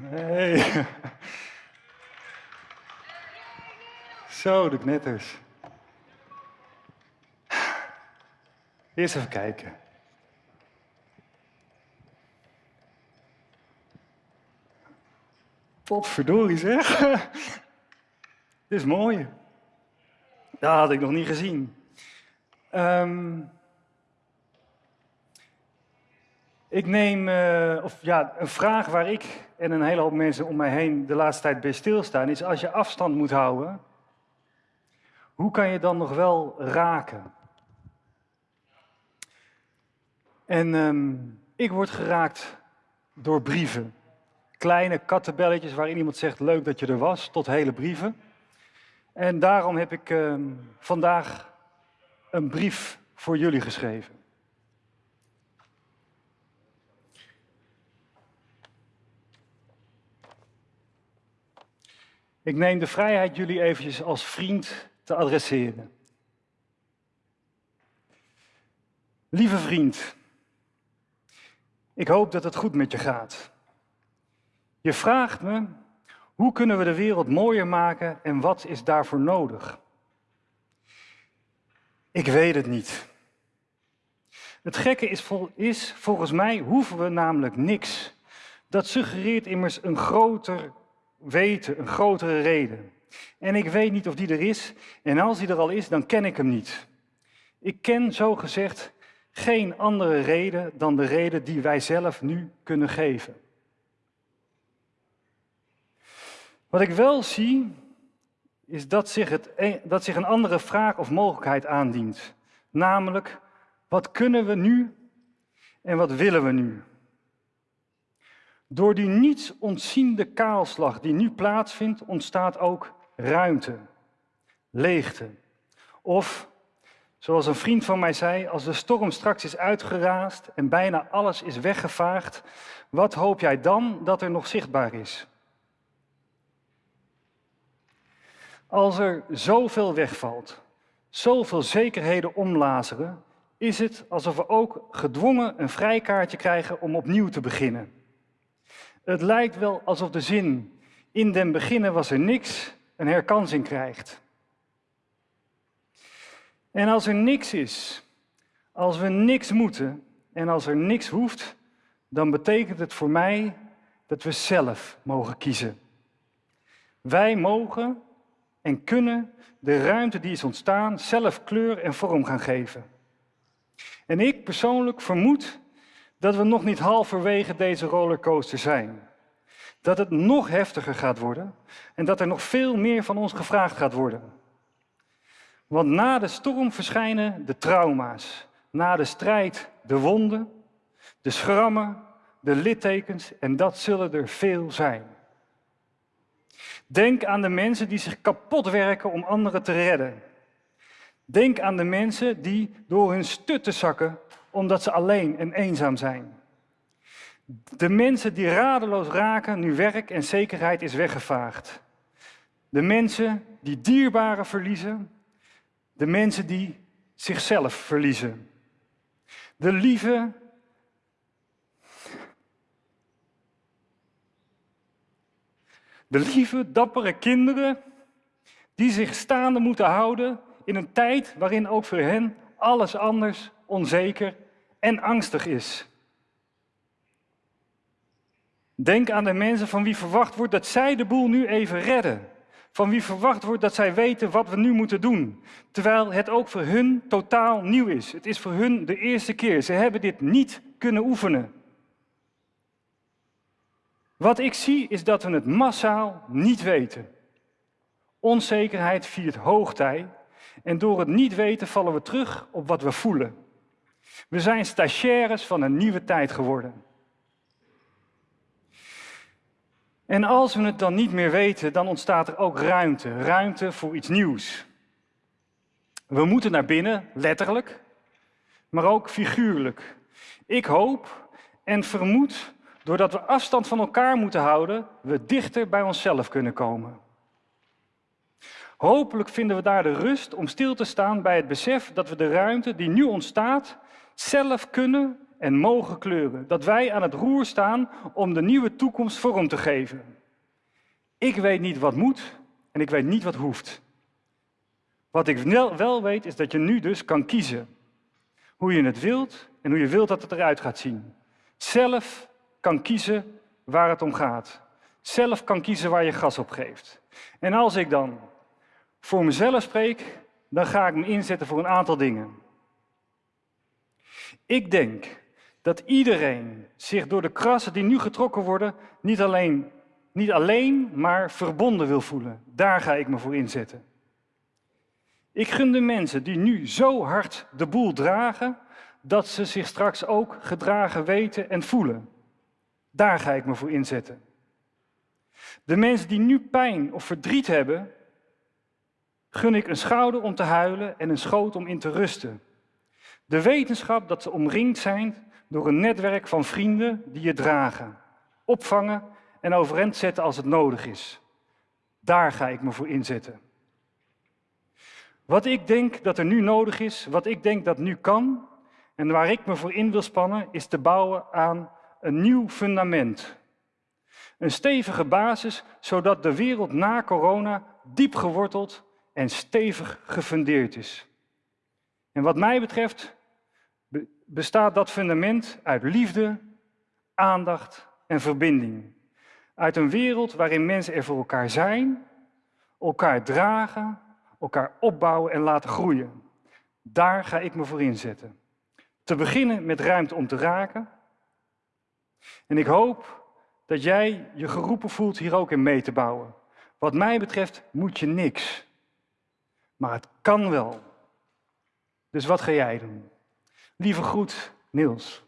Hey. Zo, de knetters. Eerst even kijken. Potverdorie zeg. Dit is mooi. Dat had ik nog niet gezien. Ehm, ik neem, eh, of ja, een vraag waar ik en een hele hoop mensen om mij heen de laatste tijd bij stilstaan, is als je afstand moet houden, hoe kan je dan nog wel raken? En ehm, ik word geraakt door brieven. Kleine kattenbelletjes waarin iemand zegt leuk dat je er was, tot hele brieven. En daarom heb ik ehm, vandaag een brief voor jullie geschreven. Ik neem de vrijheid jullie eventjes als vriend te adresseren. Lieve vriend, ik hoop dat het goed met je gaat. Je vraagt me, hoe kunnen we de wereld mooier maken en wat is daarvoor nodig? Ik weet het niet. Het gekke is, is, volgens mij hoeven we namelijk niks. Dat suggereert immers een groter weten, een grotere reden. En ik weet niet of die er is. En als die er al is, dan ken ik hem niet. Ik ken zo gezegd geen andere reden dan de reden die wij zelf nu kunnen geven. Wat ik wel zie, is dat zich, het, e- dat zich een andere vraag of mogelijkheid aandient. Namelijk, wat kunnen we nu en wat willen we nu? Door die niets ontziende kaalslag die nu plaatsvindt, ontstaat ook ruimte, leegte. Of, zoals een vriend van mij zei, als de storm straks is uitgeraasd en bijna alles is weggevaagd, wat hoop jij dan dat er nog zichtbaar is? Als er zoveel wegvalt, zoveel zekerheden omlazeren, is het alsof we ook gedwongen een vrijkaartje krijgen om opnieuw te beginnen. Het lijkt wel alsof de zin in den beginnen was er niks een herkansing krijgt. En als er niks is, als we niks moeten en als er niks hoeft, dan betekent het voor mij dat we zelf mogen kiezen. Wij mogen en kunnen de ruimte die is ontstaan zelf kleur en vorm gaan geven. En ik persoonlijk vermoed dat we nog niet halverwege deze rollercoaster zijn. Dat het nog heftiger gaat worden en dat er nog veel meer van ons gevraagd gaat worden. Want na de storm verschijnen de trauma's, na de strijd de wonden, de schrammen, de littekens en dat zullen er veel zijn. Denk aan de mensen die zich kapot werken om anderen te redden. Denk aan de mensen die door hun stutten zakken omdat ze alleen en eenzaam zijn. De mensen die radeloos raken nu werk en zekerheid is weggevaagd. De mensen die dierbaren verliezen. De mensen die zichzelf verliezen. De lieve. De lieve, dappere kinderen die zich staande moeten houden in een tijd waarin ook voor hen alles anders onzeker en angstig is. Denk aan de mensen van wie verwacht wordt dat zij de boel nu even redden. Van wie verwacht wordt dat zij weten wat we nu moeten doen. Terwijl het ook voor hun totaal nieuw is. Het is voor hun de eerste keer. Ze hebben dit niet kunnen oefenen. Wat ik zie is dat we het massaal niet weten. Onzekerheid viert hoogtij en door het niet weten vallen we terug op wat we voelen. We zijn stagiaires van een nieuwe tijd geworden. En als we het dan niet meer weten, dan ontstaat er ook ruimte. Ruimte voor iets nieuws. We moeten naar binnen, letterlijk, maar ook figuurlijk. Ik hoop en vermoed, doordat we afstand van elkaar moeten houden, we dichter bij onszelf kunnen komen. Hopelijk vinden we daar de rust om stil te staan bij het besef dat we de ruimte die nu ontstaat, zelf kunnen en mogen kleuren. Dat wij aan het roer staan om de nieuwe toekomst vorm te geven. Ik weet niet wat moet en ik weet niet wat hoeft. Wat ik wel weet is dat je nu dus kan kiezen hoe je het wilt en hoe je wilt dat het eruit gaat zien. Zelf kan kiezen waar het om gaat. Zelf kan kiezen waar je gas op geeft. En als ik dan voor mezelf spreek, dan ga ik me inzetten voor een aantal dingen. Ik denk dat iedereen zich door de krassen die nu getrokken worden, niet alleen, niet alleen, maar verbonden wil voelen. Daar ga ik me voor inzetten. Ik gun de mensen die nu zo hard de boel dragen, dat ze zich straks ook gedragen weten en voelen. Daar ga ik me voor inzetten. De mensen die nu pijn of verdriet hebben, gun ik een schouder om te huilen en een schoot om in te rusten. De wetenschap dat ze omringd zijn door een netwerk van vrienden die je dragen, opvangen en overeind zetten als het nodig is. Daar ga ik me voor inzetten. Wat ik denk dat er nu nodig is, wat ik denk dat nu kan en waar ik me voor in wil spannen, is te bouwen aan een nieuw fundament. Een stevige basis, zodat de wereld na corona diep geworteld en stevig gefundeerd is. En wat mij betreft bestaat dat fundament uit liefde, aandacht en verbinding. Uit een wereld waarin mensen er voor elkaar zijn, elkaar dragen, elkaar opbouwen en laten groeien. Daar ga ik me voor inzetten. Te beginnen met ruimte om te raken. En ik hoop dat jij je geroepen voelt hier ook in mee te bouwen. Wat mij betreft moet je niks. Maar het kan wel. Dus wat ga jij doen? Lieve groet, Niels.